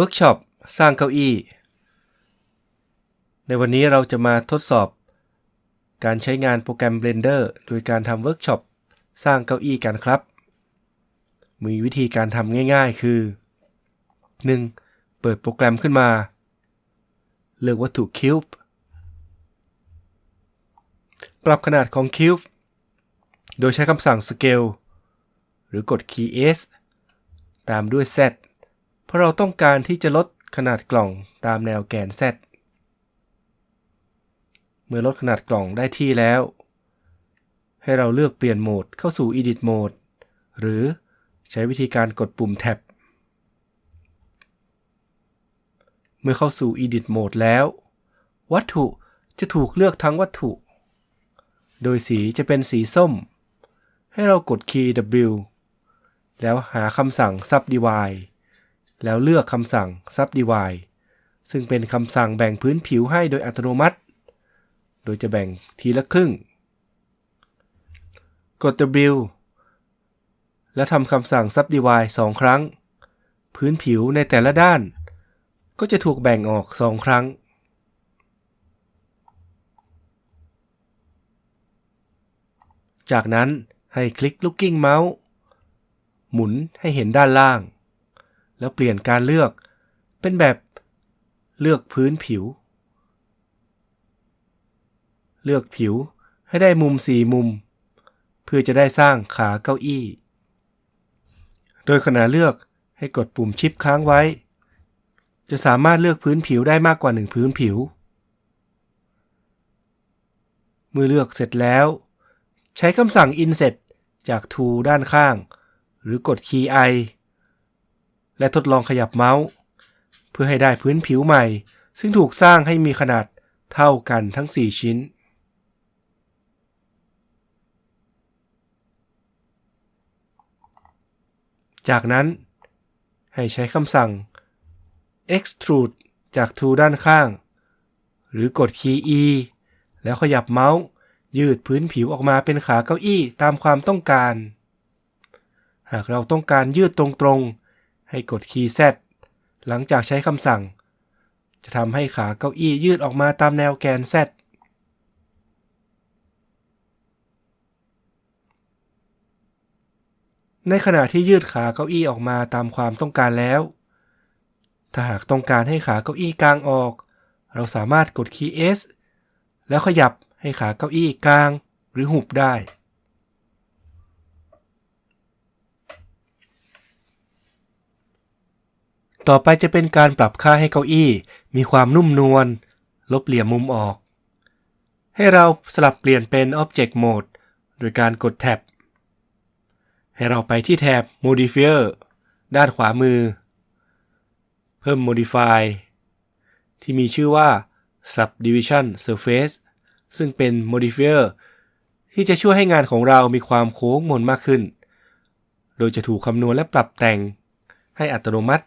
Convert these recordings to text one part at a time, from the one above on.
เวิร์กช็อปสร้างเก้าอี้ ในวันนี้เราจะมาทดสอบ การใช้งานโปรแกรม Blender โดยการทำเวิร์กช็อปสร้างเก้าอี้กันครับ มีวิธีการทำง่ายๆ คือ 1. เปิดโปรแกรมขึ้นมา เลือกวัตถุ Cube ปรับขนาดของ Cube โดยใช้คำสั่ง Scale หรือกดคีย์ S ตามด้วย Z เพราะเราต้องการที่จะลดขนาดกล่องตามแนวแกน Z เมื่อลดขนาดกล่องได้ที่แล้ว ให้เราเลือกเปลี่ยนโหมดเข้าสู่ Edit Mode หรือใช้วิธีการกดปุ่มแท็บ เมื่อเข้าสู่ Edit Mode แล้ว วัตถุจะถูกเลือกทั้งวัตถุ โดยสีจะเป็นสีส้ม ให้เรากดคีย์ W แล้วหาคำสั่ง Subdivide แล้วเลือกคำสั่ง Subdivide ซึ่งเป็นคำสั่งแบ่งพื้นผิวให้โดยอัตโนมัติ โดยจะแบ่งทีละครึ่ง กด W แล้วทำคำสั่ง Subdivide 2 ครั้ง พื้นผิวในแต่ละด้าน ก็จะถูกแบ่งออก 2 ครั้ง จากนั้นให้คลิก Looking Mouse หมุนให้เห็นด้านล่าง แล้วเปลี่ยนการเลือก เป็นแบบเลือกพื้นผิว เลือกผิวให้ได้มุมสี่มุม เพื่อจะได้สร้างขาเก้าอี้ โดยขณะเลือกให้กดปุ่มชิปค้างไว้ จะสามารถเลือกพื้นผิวได้มากกว่าหนึ่งพื้นผิว เมื่อเลือกเสร็จแล้ว ใช้คำสั่ง Inset จาก Tool ด้านข้าง หรือกดคีย์ I และทดลองขยับเมาส์ เพื่อให้ได้พื้นผิวใหม่ ซึ่งถูกสร้างให้มีขนาดเท่ากันทั้ง 4 ชิ้น จากนั้น ให้ใช้คำสั่ง extrude จาก tool ด้านข้าง หรือกดคีย์ E แล้วขยับเมาส์ยืดพื้นผิวออกมาเป็นขาเก้าอี้ตามความต้องการ หากเราต้องการยืดตรงๆ ให้กดคีย์ Z หลังจากใช้คำสั่ง จะทำให้ขาเก้าอี้ยืดออกมาตามแนวแกน Z ในขณะที่ยืดขาเก้าอี้ออกมาตามความต้องการแล้ว ถ้าหากต้องการให้ขาเก้าอี้กลางออก เราสามารถกดคีย์ S แล้วขยับให้ขาเก้าอี้กลางหรือหุบได้ ต่อไปจะเป็นการปรับค่าให้เก้าอี้ มีความนุ่มนวล ลบเหลี่ยมมุมออก ให้เราสลับเปลี่ยนเป็น Object Mode โดยการกดแท็บ ให้เราไปที่แท็บ Modifier ด้านขวามือ เพิ่ม Modify ที่มีชื่อว่า Subdivision Surface ซึ่งเป็น Modifier ที่จะช่วยให้งานของเรามีความโค้งมนมากขึ้น โดยจะถูกคำนวณและปรับแต่งให้อัตโนมัติ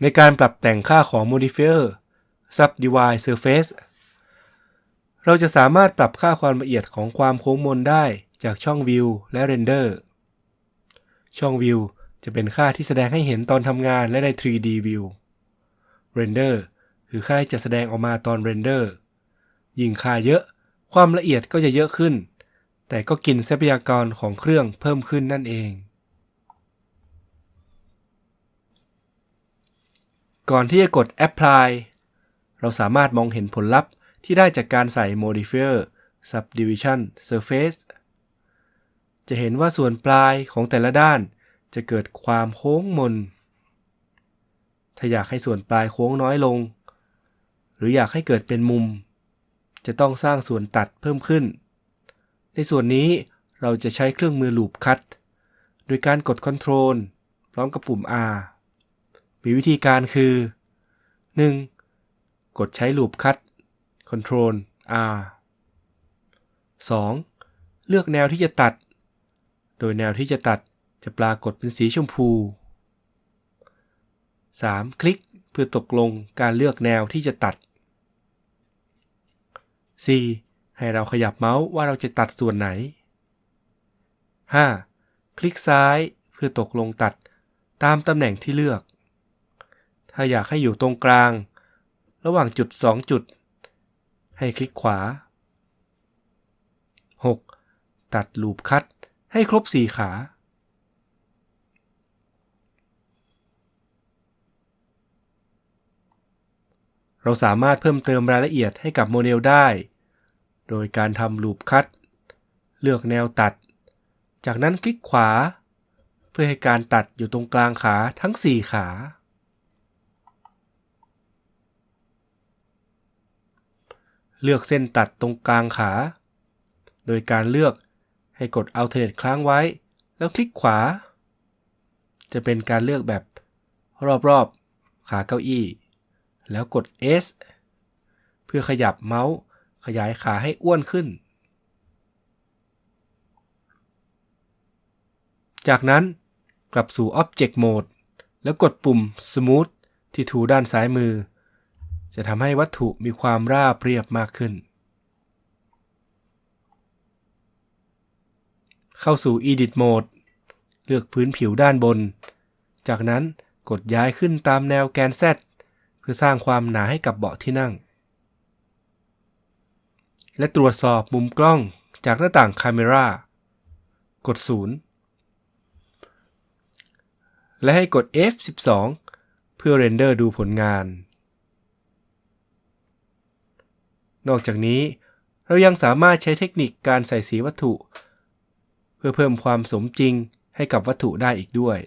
ในการปรับแต่งค่าของ modifier subdivide surface เราจะสามารถปรับค่าความละเอียดของความโค้งมนได้จากช่อง view และ render ช่อง view จะเป็นค่าที่แสดงให้เห็นตอนทำงานและใน 3D view render คือค่าที่จะแสดงออกมาตอน render ยิ่งค่าเยอะ ความละเอียดก็จะเยอะขึ้น แต่ก็กินทรัพยากรของเครื่องเพิ่มขึ้นนั่นเอง ก่อนที่จะกด apply เราสามารถมองเห็นผลลัพธ์ที่ได้จากการใส่ modifier subdivision surface จะเห็นว่าส่วนปลายของแต่ละด้านจะเกิดความโค้งมน ถ้าอยากให้ส่วนปลายโค้งน้อยลง หรืออยากให้เกิดเป็นมุม จะต้องสร้างส่วนตัดเพิ่มขึ้น ในส่วนนี้เราจะใช้เครื่องมือ loop cut โดยการกด Ctrl พร้อมกับปุ่ม R มีวิธีการคือ 1. กดใช้ลูปคัต Ctrl R 2. เลือกแนวที่จะตัด โดยแนวที่จะตัดจะปรากฏเป็นสีชมพู 3. คลิกเพื่อตกลงการเลือกแนวที่จะตัด 4. ให้เราขยับเมาส์ว่าเราจะตัดส่วนไหน 5. คลิกซ้ายเพื่อตกลงตัดตามตำแหน่งที่เลือก ถ้าอยากให้อยู่ตรงกลาง ระหว่างจุด 2 จุด ให้คลิกขวา 6. ตัดลูปคัตให้ครบ 4 ขาเราสามารถเพิ่มเติมรายละเอียดให้กับโมเดลได้ โดยการทำลูปคัตเลือกแนวตัด จากนั้นคลิกขวา เพื่อให้การตัดอยู่ตรงกลางขาทั้ง 4 ขา เลือกเส้นตัดตรงกลางขา โดยการเลือกให้กด Alternate ค้างไว้ แล้วคลิกขวา จะเป็นการเลือกแบบรอบๆ ขาเก้าอี้ แล้วกด S เพื่อขยับเมาส์ขยายขาให้อ้วนขึ้น จากนั้นกลับสู่ Object Mode แล้วกดปุ่ม Smooth ที่ทูด้านซ้ายมือ จะทำให้วัตถุมีความราบเรียบมากขึ้น เข้าสู่ Edit Mode เลือกพื้นผิวด้านบน จากนั้นกดย้ายขึ้นตามแนวแกน Z เพื่อสร้างความหนาให้กับเบาะที่นั่ง และตรวจสอบมุมกล้องจากหน้าต่าง Camera กด 0 และให้กด F12 เพื่อเรนเดอร์ดูผลงาน นอกจากนี้เรายังสามารถใช้เทคนิคการใส่สีวัตถุ เพื่อเพิ่มความสมจริงให้กับวัตถุได้อีกด้วย